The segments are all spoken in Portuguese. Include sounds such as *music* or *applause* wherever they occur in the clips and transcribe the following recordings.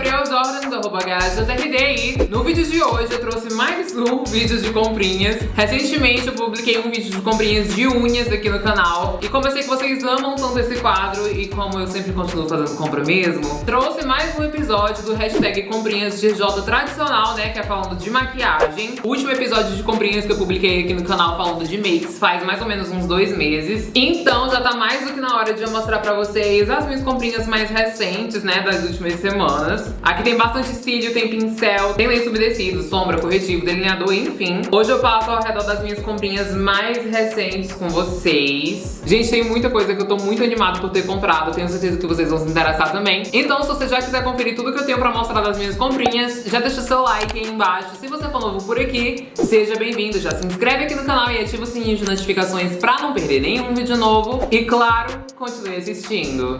Gabriel Jordan, do arroba no vídeo de hoje eu trouxe mais um vídeo de comprinhas. Recentemente eu publiquei um vídeo de comprinhas de unhas aqui no canal e como eu sei que vocês amam tanto esse quadro e como eu sempre continuo fazendo compra mesmo, trouxe mais um episódio do hashtag comprinhas de J tradicional, né, que é falando de maquiagem. O último episódio de comprinhas que eu publiquei aqui no canal falando de makes faz mais ou menos uns dois meses. Então já tá mais do que na hora de eu mostrar pra vocês as minhas comprinhas mais recentes, né, das últimas semanas. Aqui tem bastante cílio, tem pincel, tem lenço umedecido, sombra, corretivo, delineador, enfim. Hoje eu passo ao redor das minhas comprinhas mais recentes com vocês. Gente, tem muita coisa que eu tô muito animado por ter comprado, tenho certeza que vocês vão se interessar também. Então, se você já quiser conferir tudo que eu tenho pra mostrar das minhas comprinhas, já deixa o seu like aí embaixo. Se você for novo por aqui, seja bem-vindo. Já se inscreve aqui no canal e ativa o sininho de notificações pra não perder nenhum vídeo novo. E claro, continue assistindo.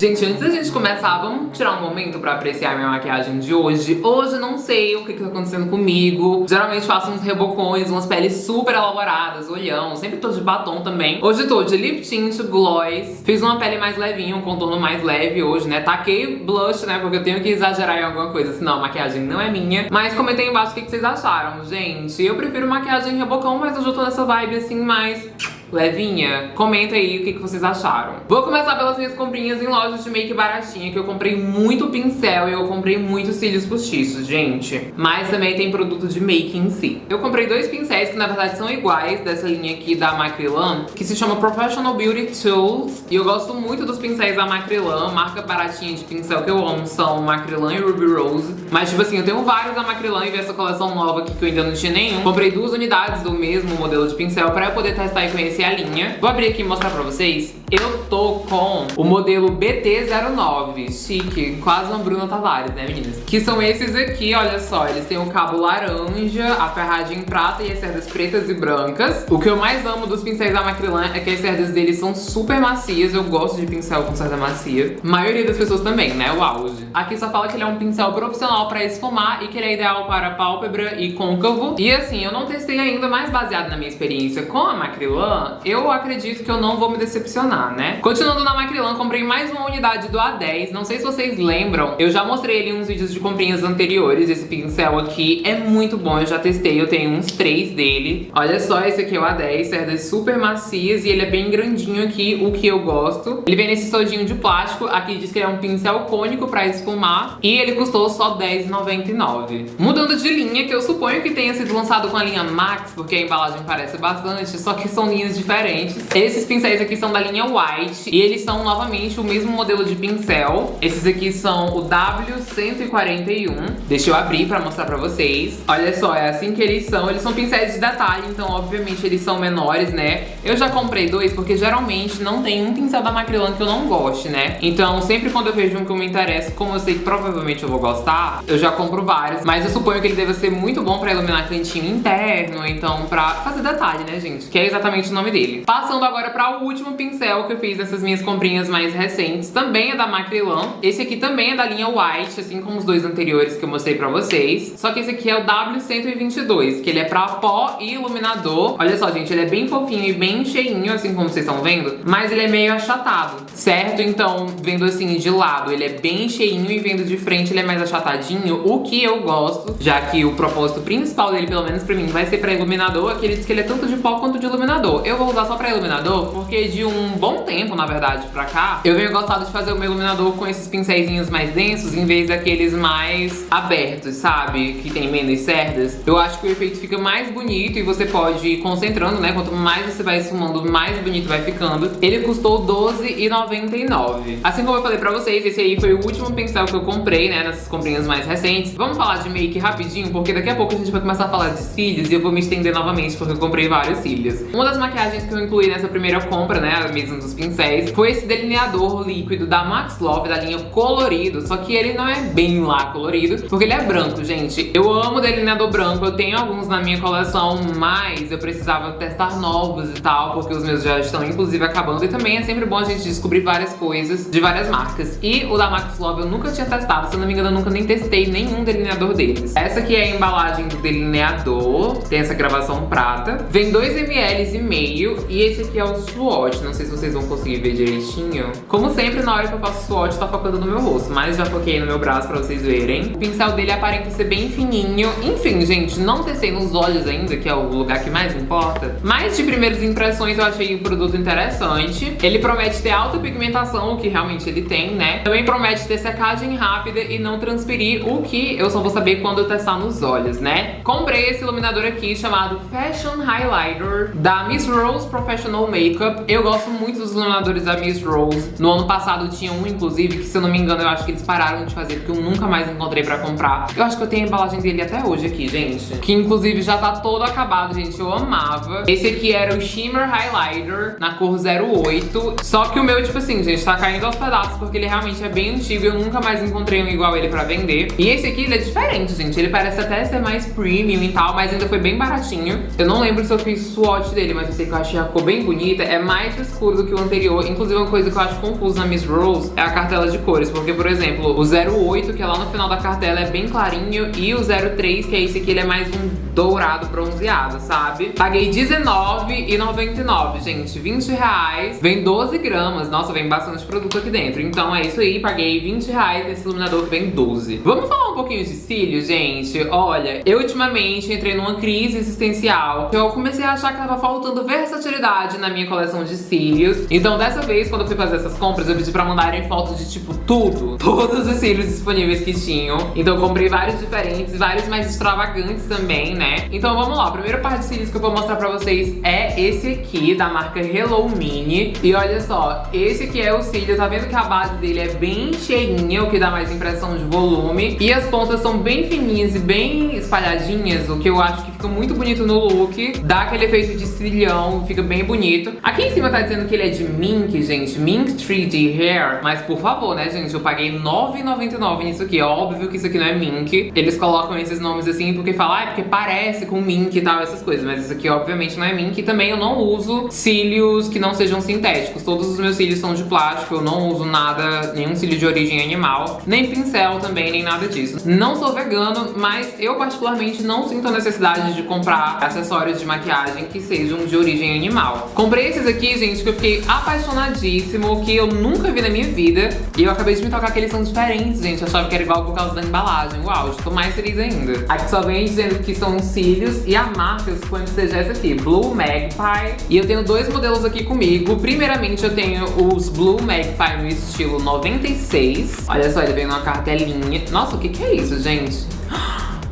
Gente, antes da gente começar, vamos tirar um momento pra apreciar minha maquiagem de hoje. Hoje eu não sei o que, que tá acontecendo comigo. Geralmente faço uns rebocões, umas peles super elaboradas, olhão. Sempre tô de batom também. Hoje tô de lip tint, gloss. Fiz uma pele mais levinha, um contorno mais leve hoje, né? Taquei blush, né? Porque eu tenho que exagerar em alguma coisa, senão a maquiagem não é minha. Mas comentei embaixo o que, que vocês acharam, gente. Eu prefiro maquiagem rebocão, mas hoje eu tô nessa vibe assim mais levinha? Comenta aí o que, que vocês acharam. Vou começar pelas minhas comprinhas em lojas de make baratinha, que eu comprei muito pincel e eu comprei muitos cílios postiços, gente. Mas também tem produto de make em si. Eu comprei dois pincéis que na verdade são iguais, dessa linha aqui da Macrylan, que se chama Professional Beauty Tools. E eu gosto muito dos pincéis da Macrylan, marca baratinha de pincel que eu amo são Macrylan e Ruby Rose. Mas tipo assim, eu tenho vários da Macrylan e vi essa coleção nova aqui que eu ainda não tinha nenhum. Comprei duas unidades do mesmo modelo de pincel pra eu poder testar e conhecer a linha. Vou abrir aqui e mostrar pra vocês. Eu tô com o modelo BT09, chique, quase uma Bruna Tavares, né meninas? Que são esses aqui, olha só, eles têm o cabo laranja, a ferragem prata e as cerdas pretas e brancas. O que eu mais amo dos pincéis da Macrylan é que as cerdas deles são super macias, eu gosto de pincel com cerda macia. A maioria das pessoas também, né, o auge. Aqui só fala que ele é um pincel profissional pra esfumar e que ele é ideal para pálpebra e côncavo. E assim, eu não testei ainda, mas baseado na minha experiência com a Macrylan, eu acredito que eu não vou me decepcionar, né? Continuando na Macrylan, comprei mais uma unidade do A10. Não sei se vocês lembram, eu já mostrei ele em uns vídeos de comprinhas anteriores. Esse pincel aqui é muito bom, eu já testei, eu tenho uns três dele. Olha só, esse aqui é o A10, cerdas super macias e ele é bem grandinho aqui, o que eu gosto. Ele vem nesse todinho de plástico, aqui diz que ele é um pincel cônico pra esfumar e ele custou só R$10,99. Mudando de linha, que eu suponho que tenha sido lançado com a linha Max, porque a embalagem parece bastante, só que são linhas diferentes. Esses pincéis aqui são da linha White e eles são novamente o mesmo modelo de pincel. Esses aqui são o W141. Deixa eu abrir pra mostrar pra vocês. Olha só, é assim que eles são. Eles são pincéis de detalhe, então obviamente eles são menores, né? Eu já comprei dois porque geralmente não tem um pincel da Macrylan que eu não goste, né? Então sempre quando eu vejo um que eu me interessa, como eu sei que provavelmente eu vou gostar, eu já compro vários. Mas eu suponho que ele deva ser muito bom pra iluminar cantinho interno, então pra fazer detalhe, né, gente? Que é exatamente o nome dele. Passando agora para o último pincel que eu fiz nessas minhas comprinhas mais recentes, também é da Macrylan. Esse aqui também é da linha White, assim como os dois anteriores que eu mostrei pra vocês. Só que esse aqui é o W122, que ele é pra pó e iluminador. Olha só, gente, ele é bem fofinho e bem cheinho, assim como vocês estão vendo, mas ele é meio achatado, certo? Então, vendo assim de lado, ele é bem cheinho e vendo de frente ele é mais achatadinho, o que eu gosto, já que o propósito principal dele, pelo menos pra mim, vai ser pra iluminador, aqui ele diz que ele é tanto de pó quanto de iluminador. Eu vou usar só pra iluminador, porque de um bom tempo, na verdade, pra cá, eu venho gostado de fazer o meu iluminador com esses pincéis mais densos, em vez daqueles mais abertos, sabe? Que tem menos cerdas. Eu acho que o efeito fica mais bonito e você pode ir concentrando, né? Quanto mais você vai esfumando, mais bonito vai ficando. Ele custou R$12,99. Assim como eu falei pra vocês, esse aí foi o último pincel que eu comprei, né? Nessas comprinhas mais recentes. Vamos falar de make rapidinho, porque daqui a pouco a gente vai começar a falar de cílios e eu vou me estender novamente, porque eu comprei vários cílios. Uma das maquiagens que eu eu incluí nessa primeira compra, né, a mesma dos pincéis, foi esse delineador líquido da Max Love, da linha colorido, só que ele não é bem lá colorido, porque ele é branco, gente. Eu amo delineador branco, eu tenho alguns na minha coleção, mas eu precisava testar novos e tal, porque os meus já estão inclusive acabando, e também é sempre bom a gente descobrir várias coisas de várias marcas. E o da Max Love eu nunca tinha testado, se eu não me engano eu nunca nem testei nenhum delineador deles. Essa aqui é a embalagem do delineador, tem essa gravação prata, vem 2 ml e meio E esse aqui é o swatch, não sei se vocês vão conseguir ver direitinho. Como sempre, na hora que eu faço swatch, tá focando no meu rosto, mas já foquei no meu braço pra vocês verem. O pincel dele aparenta ser bem fininho. Enfim, gente, não testei nos olhos ainda, que é o lugar que mais importa. Mas de primeiras impressões eu achei o produto interessante. Ele promete ter alta pigmentação, o que realmente ele tem, né? Também promete ter secagem rápida e não transpirir, o que eu só vou saber quando eu testar nos olhos, né? Comprei esse iluminador aqui chamado Fashion Highlighter da Miss Rose Professional Makeup. Eu gosto muito dos iluminadores da Miss Rose. No ano passado tinha um, inclusive, que se eu não me engano, eu acho que eles pararam de fazer, porque eu nunca mais encontrei pra comprar. Eu acho que eu tenho a embalagem dele até hoje aqui, gente. Que inclusive já tá todo acabado, gente. Eu amava. Esse aqui era o Shimmer Highlighter na cor 08. Só que o meu, tipo assim, gente, tá caindo aos pedaços porque ele realmente é bem antigo. Eu nunca mais encontrei um igual ele pra vender. E esse aqui, ele é diferente, gente. Ele parece até ser mais premium e tal, mas ainda foi bem baratinho. Eu não lembro se eu fiz swatch dele, mas eu sei que eu achei a cor bem bonita. É mais escuro do que o anterior. Inclusive, uma coisa que eu acho confusa na Miss Rose é a cartela de cores. Porque, por exemplo, o 08, que é lá no final da cartela, é bem clarinho. E o 03, que é esse aqui, ele é mais um dourado bronzeado, sabe? Paguei R$19,99, gente. 20 reais. Vem 12 gramas. Nossa, vem bastante produto aqui dentro. Então é isso aí. Paguei 20 reais nesse iluminador que vem 12. Vamos falar um pouquinho de cílios, gente? Olha, eu ultimamente entrei numa crise existencial. Eu comecei a achar que tava faltando versatilidade na minha coleção de cílios. Então dessa vez, quando eu fui fazer essas compras, eu pedi pra mandarem fotos de tipo tudo. *laughs* Todos os cílios disponíveis que tinham. Então comprei vários diferentes, vários mais extravagantes também, né? Então vamos lá, o primeiro par de cílios que eu vou mostrar pra vocês é esse aqui, da marca Hello Mini. E olha só, esse aqui é o cílio, tá vendo que a base dele é bem cheinha, o que dá mais impressão de volume. E as pontas são bem fininhas e bem espalhadinhas, o que eu acho que fica muito bonito no look. Dá aquele efeito de cílio, fica bem bonito. Aqui em cima tá dizendo que ele é de Mink, gente, Mink 3D Hair. Mas por favor, né, gente, eu paguei R$9,99 nisso aqui. Óbvio que isso aqui não é Mink. Eles colocam esses nomes assim porque falam, ah, é porque parece com Mink e tal, essas coisas. Mas isso aqui, obviamente, não é Mink. E também eu não uso cílios que não sejam sintéticos. Todos os meus cílios são de plástico. Eu não uso nada, nenhum cílio de origem animal. Nem pincel também, nem nada disso. Não sou vegano, mas eu particularmente não sinto a necessidade de comprar acessórios de maquiagem que sejam de origem animal. Comprei esses aqui, gente, que eu fiquei apaixonadíssimo, que eu nunca vi na minha vida. E eu acabei de me tocar que eles são diferentes, gente. Eu achava que era igual por causa da embalagem. Uau, estou mais feliz ainda. Aqui só vem dizendo que são cílios e a marca, eu suponho que essa aqui, Blue Magpie. E eu tenho dois modelos aqui comigo. Primeiramente eu tenho os Blue Magpie no estilo 96. Olha só, ele vem numa cartelinha. Nossa, o que que é isso, gente?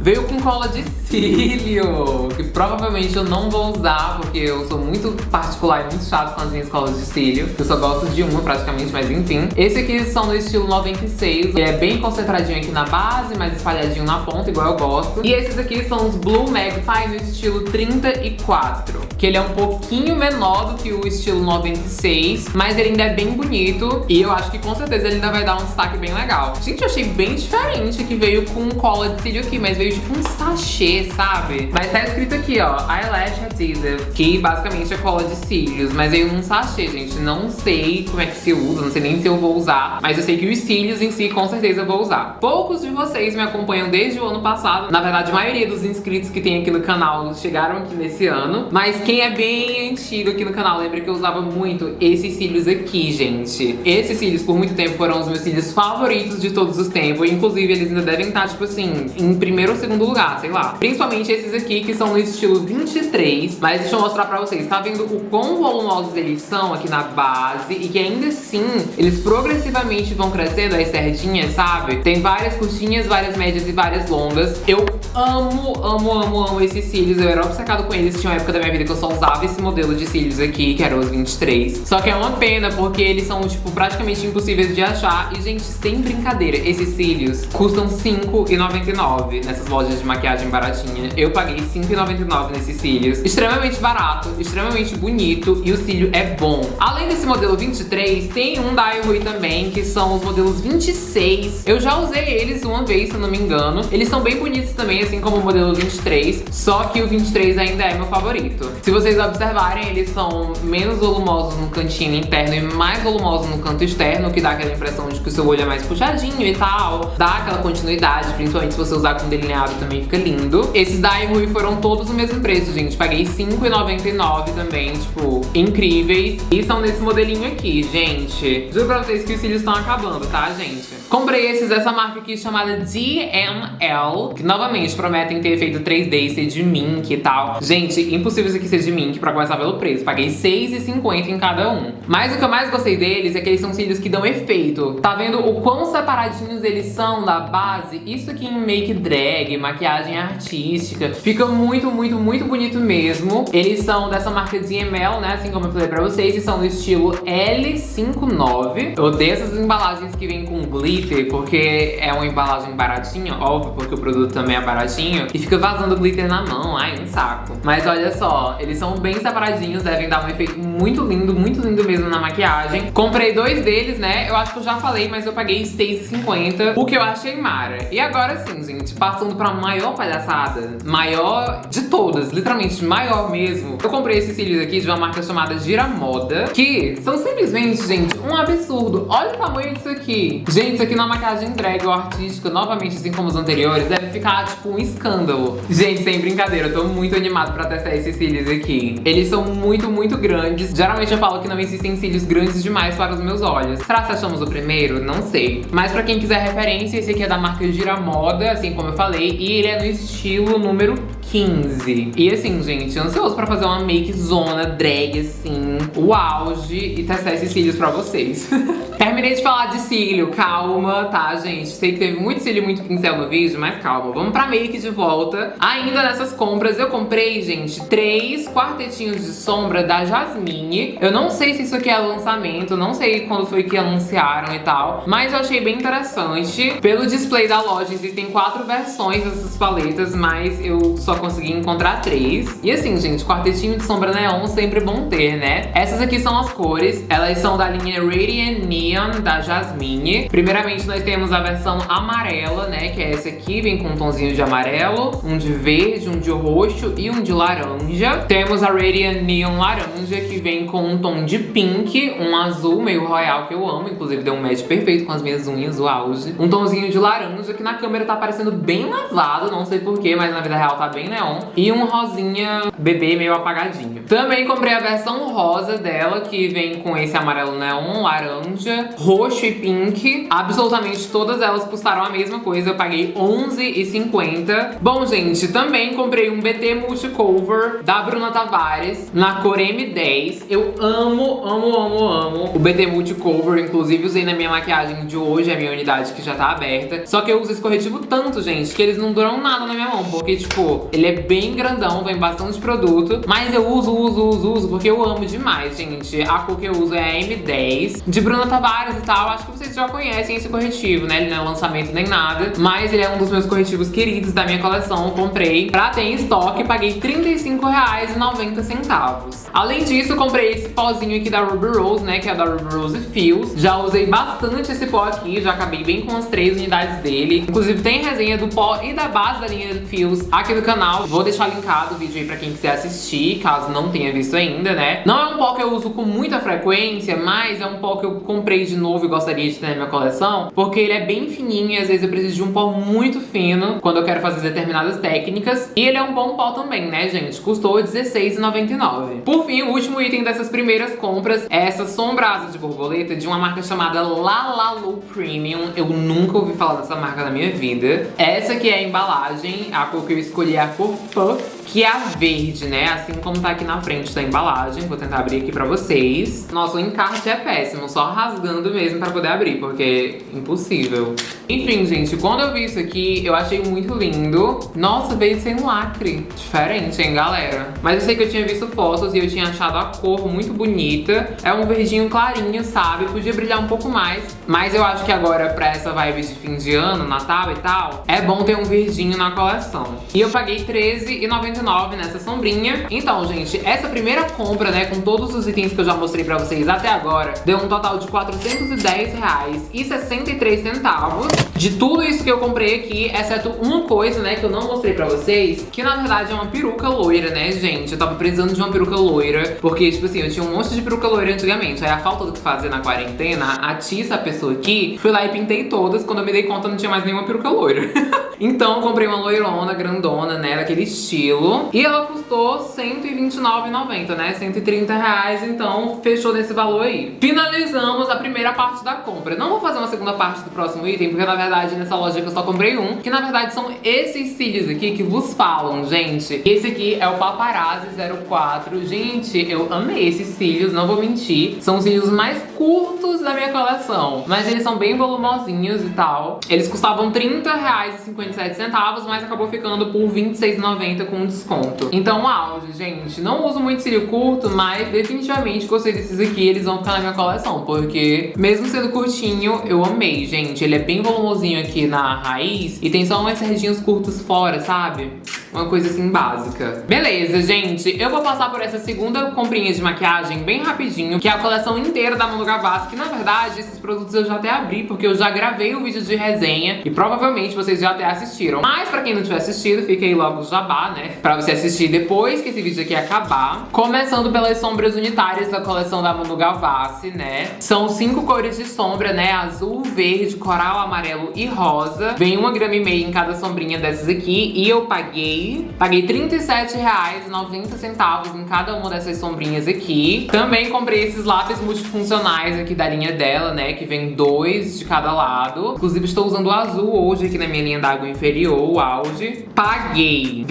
Veio com cola de cílio, que provavelmente eu não vou usar, porque eu sou muito particular e muito chato com as minhas colas de cílio. Eu só gosto de uma praticamente, mas enfim. Esse aqui são no estilo 96, ele é bem concentradinho aqui na base, mais espalhadinho na ponta, igual eu gosto. E esses aqui são os Blue Magpie no estilo 34, que ele é um pouquinho menor do que o estilo 96, mas ele ainda é bem bonito e eu acho que com certeza ele ainda vai dar um destaque bem legal. Gente, eu achei bem diferente que veio com cola de cílio aqui, mas veio tipo um sachê, sabe? Mas tá escrito aqui, ó, Eyelash Adhesive, que basicamente é cola de cílios, mas veio num sachê, gente. Não sei como é que se usa, não sei nem se eu vou usar, mas eu sei que os cílios em si, com certeza, eu vou usar. Poucos de vocês me acompanham desde o ano passado. Na verdade, a maioria dos inscritos que tem aqui no canal chegaram aqui nesse ano. Mas quem é bem antigo aqui no canal, lembra que eu usava muito esses cílios aqui, gente. Esses cílios, por muito tempo, foram os meus cílios favoritos de todos os tempos. Inclusive, eles ainda devem estar, tipo assim, em primeiro ou segundo lugar, sei lá. Principalmente esses aqui, que são no estilo 23. Mas deixa eu mostrar pra vocês. Tá vendo o quão volumosos eles são aqui na base? E que ainda assim, eles progressivamente vão crescendo as sardinhas, sabe? Tem várias curtinhas, várias médias e várias longas. Eu amo, amo, amo, amo esses cílios. Eu era obcecado com eles. Tinha uma época da minha vida que eu só usava esse modelo de cílios aqui, que eram os 23. Só que é uma pena, porque eles são, tipo, praticamente impossíveis de achar. E, gente, sem brincadeira, esses cílios custam R$5,99 nessas lojas de maquiagem baratinha. Eu paguei R$5,99 nesses cílios. Extremamente barato, extremamente bonito e o cílio é bom. Além desse modelo 23, tem um da Ihui também, que são os modelos 26. Eu já usei eles uma vez, se eu não me engano. Eles são bem bonitos também, assim como o modelo 23, só que o 23 ainda é meu favorito. Se vocês observarem, eles são menos volumosos no cantinho interno e mais volumosos no canto externo, que dá aquela impressão de que o seu olho é mais puxadinho e tal. Dá aquela continuidade, principalmente se você usar com delineador delineado também fica lindo. Esses da Rui foram todos o mesmo preço, gente. Paguei R$5,99 também, tipo, incríveis. E são nesse modelinho aqui, gente. Juro pra vocês que os cílios estão acabando, tá, gente? Comprei esses dessa marca aqui chamada DML, que novamente prometem ter efeito 3D e ser de mink e tal. Gente, impossível isso aqui ser de mink pra começar pelo preço. Paguei R$6,50 em cada um. Mas o que eu mais gostei deles é que eles são cílios que dão efeito. Tá vendo o quão separadinhos eles são da base? Isso aqui em make drag, maquiagem artística. Fica muito, muito, muito bonito mesmo. Eles são dessa marca DML, né? Assim como eu falei pra vocês. E são do estilo L59. Eu odeio essas embalagens que vêm com glitter, porque é uma embalagem baratinha, óbvio, porque o produto também é baratinho, e fica vazando glitter na mão, ai, um saco. Mas olha só, eles são bem separadinhos, devem dar um efeito muito lindo, muito lindo mesmo na maquiagem. Comprei dois deles, né, eu acho que eu já falei, mas eu paguei R$6,50, o que eu achei mara. E agora sim, gente, passando pra maior palhaçada, maior de todas, literalmente maior mesmo, eu comprei esses cílios aqui de uma marca chamada Giramoda, que são simplesmente, gente, um absurdo. Olha o tamanho disso aqui. Gente, aqui na maquiagem drag ou artística, novamente, assim como os anteriores, deve ficar, tipo, um escândalo. Gente, sem brincadeira, eu tô muito animado pra testar esses cílios aqui. Eles são muito, muito grandes. Geralmente eu falo que não existem cílios grandes demais para os meus olhos. Será que achamos o primeiro? Não sei. Mas pra quem quiser referência, esse aqui é da marca Giramoda, assim como eu falei, e ele é no estilo número 15. E assim, gente, ansioso pra fazer uma make zona drag, assim, o auge e testar esses cílios pra vocês. *laughs* Terminei de falar de cílio, calma, tá, gente? Sei que teve muito cílio, muito pincel no vídeo, mas calma. Vamos pra make de volta. Ainda nessas compras, eu comprei, gente, três quartetinhos de sombra da Jasmine. Eu não sei se isso aqui é lançamento, não sei quando foi que anunciaram e tal, mas eu achei bem interessante. Pelo display da loja, existem quatro versões dessas paletas, mas eu só consegui encontrar três. E assim, gente, quartetinho de sombra neon sempre bom ter, né? Essas aqui são as cores. Elas são da linha Radiant Neon, da Jasmine. Primeiramente, nós temos a versão amarela, né? Que é essa aqui, vem com um tonzinho de amarelo, um de verde, um de roxo e um de laranja. Temos a Radiant Neon laranja, que vem com um tom de pink, um azul meio royal, que eu amo. Inclusive, deu um match perfeito com as minhas unhas, o auge. Um tomzinho de laranja, que na câmera tá parecendo bem lavado, não sei porquê, mas na vida real tá bem neon. E um rosinha bebê meio apagadinho. Também comprei a versão rosa dela, que vem com esse amarelo neon, laranja, roxo e pink. Absolutamente todas elas custaram a mesma coisa, eu paguei R$11,50. Bom, gente, também comprei um BT Multicover da Bruna Tavares, na cor M10. Eu amo, amo, amo, amo o BT Multicover, inclusive usei na minha maquiagem de hoje, a minha unidade que já tá aberta. Só que eu uso esse corretivo tanto, gente, que eles não duram nada na minha mão, porque, tipo, ele é bem grandão, vem bastante produto, mas eu uso, uso, uso, uso, porque eu amo demais, gente. A cor que eu uso é a M10, de Bruna Tavares e tal. Acho que vocês já conhecem esse corretivo, né? Ele não é lançamento nem nada, mas ele é um dos meus corretivos queridos da minha coleção. Eu comprei pra ter em estoque, paguei R$35,90. Além disso, comprei esse pozinho aqui da Ruby Rose, né? Que é da Ruby Rose Fios. Já usei bastante esse pó aqui, já acabei bem com as três unidades dele. Inclusive tem resenha do pó e da base da linha Fios aqui no canal. Vou deixar linkado o vídeo aí pra quem quiser assistir, caso não tenha visto ainda, né? Não é um pó que eu uso com muita frequência, mas é um pó que eu comprei de novo e gostaria de ter na minha coleção, porque ele é bem fininho e às vezes eu preciso de um pó muito fino quando eu quero fazer determinadas técnicas. E ele é um bom pó também, né, gente? Custou R$16,99. Por fim, o último item dessas primeiras compras é essa sombra asa de borboleta de uma marca chamada Lalalu Premium. Eu nunca ouvi falar dessa marca na minha vida. Essa aqui é a embalagem, a cor que eu escolhi é a cor Puff que é a verde, né? Assim como tá aqui na frente da embalagem. Vou tentar abrir aqui pra vocês. Nossa, o encarte é péssimo, só rasgando mesmo pra poder abrir, porque é impossível. Enfim, gente, quando eu vi isso aqui, eu achei muito lindo. Nossa, veio sem lacre. Diferente, hein, galera? Mas eu sei que eu tinha visto fotos e eu tinha achado a cor muito bonita. É um verdinho clarinho, sabe? Podia brilhar um pouco mais. Mas eu acho que agora, pra essa vibe de fim de ano, Natal e tal, é bom ter um verdinho na coleção. E eu paguei R$13,99 R$19,99 nessa sombrinha. Então, gente, essa primeira compra, né, com todos os itens que eu já mostrei pra vocês até agora, deu um total de R$410,63. De tudo isso que eu comprei aqui, exceto uma coisa, né, que eu não mostrei pra vocês, que na verdade é uma peruca loira, né, gente? Eu tava precisando de uma peruca loira, porque, tipo assim, eu tinha um monte de peruca loira antigamente. Aí a falta do que fazer na quarentena, a Tissa, a pessoa aqui, fui lá e pintei todas. Quando eu me dei conta, não tinha mais nenhuma peruca loira. *laughs* então, eu comprei uma loirona, grandona, né, daquele estilo. E ela custou R$129,90, né, 130 reais. Então, fechou nesse valor aí. Finalizamos a primeira parte da compra. Não vou fazer uma segunda parte do próximo item, porque na verdade nessa loja que eu só comprei um, que na verdade são esses cílios aqui que vos falam, gente. Esse aqui é o Paparazzi 04. Gente, eu amei esses cílios, não vou mentir. São os cílios mais curtos da minha coleção, mas eles são bem volumosinhos e tal. Eles custavam R$30,57, mas acabou ficando por R$26,90 com desconto. Então, auge, gente. Não uso muito cílio curto, mas definitivamente gostei desses aqui. Eles vão ficar na minha coleção, porque mesmo sendo curtinho, eu amei, gente. Ele é bem volumosinho aqui na raiz e tem só umas sardinhas curtas fora, sabe? Uma coisa assim básica. Beleza, gente. Eu vou passar por essa segunda comprinha de maquiagem bem rapidinho, que é a coleção inteira da Manu Gavassi, que na verdade esses produtos eu já até abri, porque eu já gravei o um vídeo de resenha e provavelmente vocês já até assistiram. Mas pra quem não tiver assistido, fica aí logo o jabá, né? Pra você assistir depois que esse vídeo aqui acabar. Começando pelas sombras unitárias da coleção da Manu Gavassi, né? São cinco cores de sombra, né? Azul, verde, coral, amarelo e rosa. Vem uma grama e meia em cada sombrinha dessas aqui e eu paguei Paguei R$37,90 em cada uma dessas sombrinhas aqui. Também comprei esses lápis multifuncionais aqui da linha dela, né? Que vem dois de cada lado. Inclusive estou usando o azul hoje aqui na minha linha d'água inferior, o auge. Paguei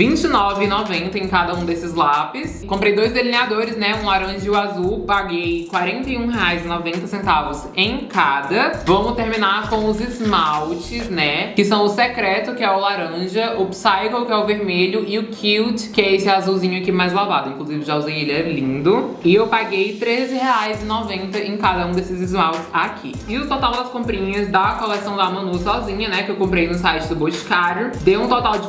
R$29,90 em cada um desses lápis. Comprei dois delineadores, né? Um laranja e o azul. Paguei R$41,90 em cada. Vamos terminar com os esmaltes, né? Que são o secreto, que é o laranja, o psycho, que é o vermelho, e o Cute, que é esse azulzinho aqui mais lavado. Inclusive já usei ele, é lindo. E eu paguei R$13,90 em cada um desses esmaltes aqui. E o total das comprinhas da coleção da Manu sozinha, né, que eu comprei no site do Boticário, deu um total de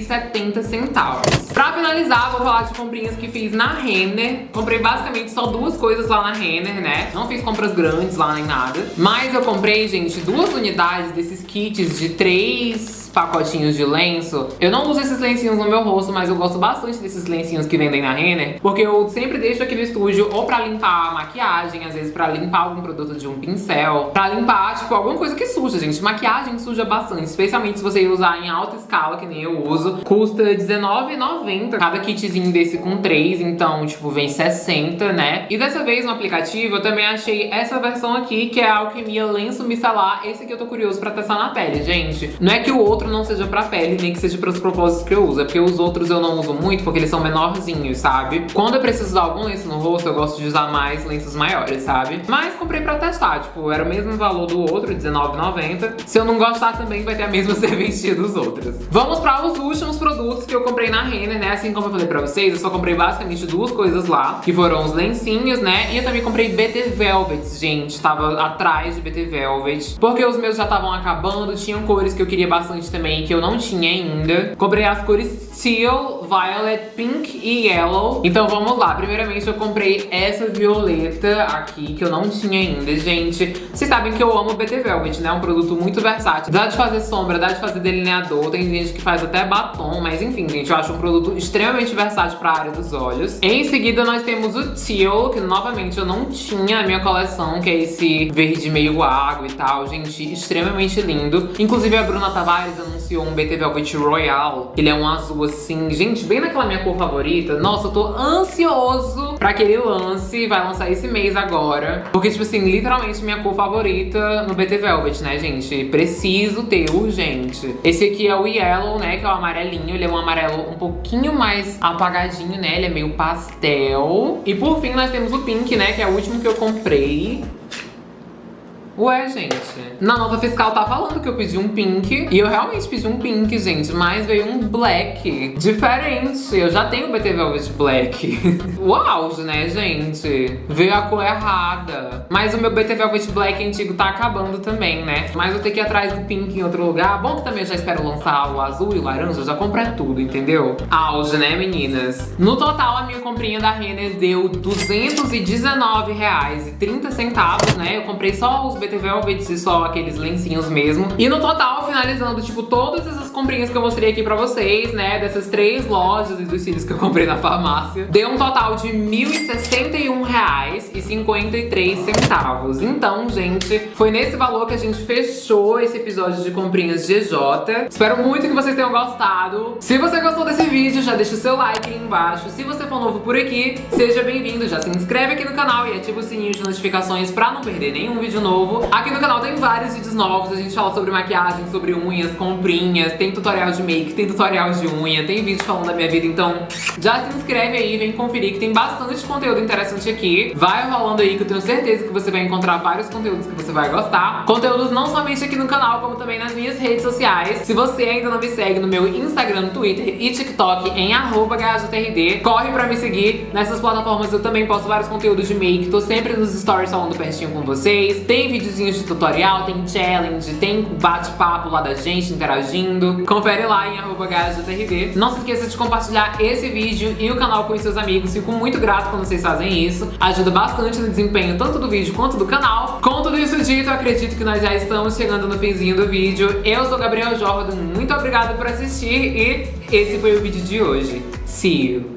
R$404,70. Pra finalizar, vou falar de comprinhas que fiz na Renner. Comprei basicamente só duas coisas lá na Renner, né? Não fiz compras grandes lá nem nada. Mas eu comprei, gente, duas unidades desses kits de três pacotinhos de lenço. Eu não uso esses lencinhos no meu rosto, mas eu gosto bastante desses lencinhos que vendem na Renner, porque eu sempre deixo aqui no estúdio ou pra limpar a maquiagem, às vezes pra limpar algum produto de um pincel, pra limpar, tipo, alguma coisa que suja, gente. Maquiagem suja bastante, especialmente se você usar em alta escala, que nem eu uso. Custa R$19,90 cada kitzinho desse com três, então, tipo, vem 60, né? E dessa vez no aplicativo eu também achei essa versão aqui, que é a Alquimia Lenço Micelar. Esse aqui eu tô curioso pra testar na pele, gente. Não é que o outro outro não seja pra pele, nem que seja para os propósitos que eu uso. É porque os outros eu não uso muito, porque eles são menorzinhos, sabe? Quando eu preciso usar algum lenço no rosto, eu gosto de usar mais lenços maiores, sabe? Mas comprei pra testar, tipo, era o mesmo valor do outro, R$19,90. Se eu não gostar também, vai ter a mesma *laughs* serventia dos outros. Vamos para os últimos produtos que eu comprei na Renner, né? Assim como eu falei pra vocês, eu só comprei basicamente duas coisas lá, que foram os lencinhos, né? E eu também comprei BT Velvet, gente. Tava atrás de BT Velvet, porque os meus já estavam acabando, tinham cores que eu queria bastante também, que eu não tinha ainda. Comprei as cores Teal, Violet, Pink e Yellow. Então vamos lá. Primeiramente eu comprei essa violeta aqui, que eu não tinha ainda, gente. Vocês sabem que eu amo o BT Velvet, né? É um produto muito versátil. Dá de fazer sombra, dá de fazer delineador. Tem gente que faz até batom, mas enfim, gente, eu acho um produto extremamente versátil pra área dos olhos. Em seguida nós temos o Teal, que novamente eu não tinha na minha coleção, que é esse verde meio água e tal. Gente, extremamente lindo. Inclusive a Bruna Tavares anunciou um BT Velvet Royal. Ele é um azul assim, gente, bem naquela minha cor favorita. Nossa, eu tô ansioso pra aquele lance. Vai lançar esse mês agora. Porque, tipo assim, literalmente minha cor favorita no BT Velvet, né, gente? Preciso ter, urgente. Esse aqui é o Yellow, né, que é o amarelinho. Ele é um amarelo um pouquinho mais apagadinho, né? Ele é meio pastel. E por fim, nós temos o Pink, né, que é o último que eu comprei. Ué, gente, na nota fiscal tá falando que eu pedi um pink. E eu realmente pedi um pink, gente. Mas veio um black. Diferente. Eu já tenho o BT Velvet Black. *laughs* o auge, né, gente? Veio a cor errada. Mas o meu BT Velvet Black antigo tá acabando também, né? Mas eu tenho que ir atrás do pink em outro lugar. Bom que também eu já espero lançar o azul e o laranja. Já comprei tudo, entendeu? Auge, né, meninas? No total, a minha comprinha da Renner deu R$219,30, né? Eu comprei só os BT Velvets e só aqueles lencinhos mesmo. E no total, finalizando, tipo, todas essas comprinhas que eu mostrei aqui pra vocês, né? Dessas três lojas e dos cílios que eu comprei na farmácia. Deu um total de R$ 1.061,53. Então, gente, foi nesse valor que a gente fechou esse episódio de comprinhas GJ. Espero muito que vocês tenham gostado. Se você gostou desse vídeo, já deixa o seu like aí embaixo. Se você for novo por aqui, seja bem-vindo. Já se inscreve aqui no canal e ativa o sininho de notificações pra não perder nenhum vídeo novo. Aqui no canal tem vários vídeos novos. A gente fala sobre maquiagem, sobre unhas, comprinhas. Tem tutorial de make, tem tutorial de unha, tem vídeo falando da minha vida. Então já se inscreve aí, vem conferir que tem bastante conteúdo interessante aqui. Vai rolando aí que eu tenho certeza que você vai encontrar vários conteúdos que você vai gostar. Conteúdos não somente aqui no canal, como também nas minhas redes sociais. Se você ainda não me segue no meu Instagram, Twitter e TikTok em @gajotrd, corre pra me seguir. Nessas plataformas eu também posto vários conteúdos de make, tô sempre nos stories falando pertinho com vocês. Tem videozinhos de tutorial, tem challenge, tem bate-papo lá da gente interagindo. Confere lá em gajotrd. Não se esqueça de compartilhar esse vídeo e o canal com os seus amigos. Fico muito grato quando vocês fazem isso. Ajuda bastante no desempenho tanto do vídeo quanto do canal. Com tudo isso dito, acredito que nós já estamos chegando no finzinho do vídeo. Eu sou Gabriel Jordan, muito obrigada por assistir e esse foi o vídeo de hoje. See you!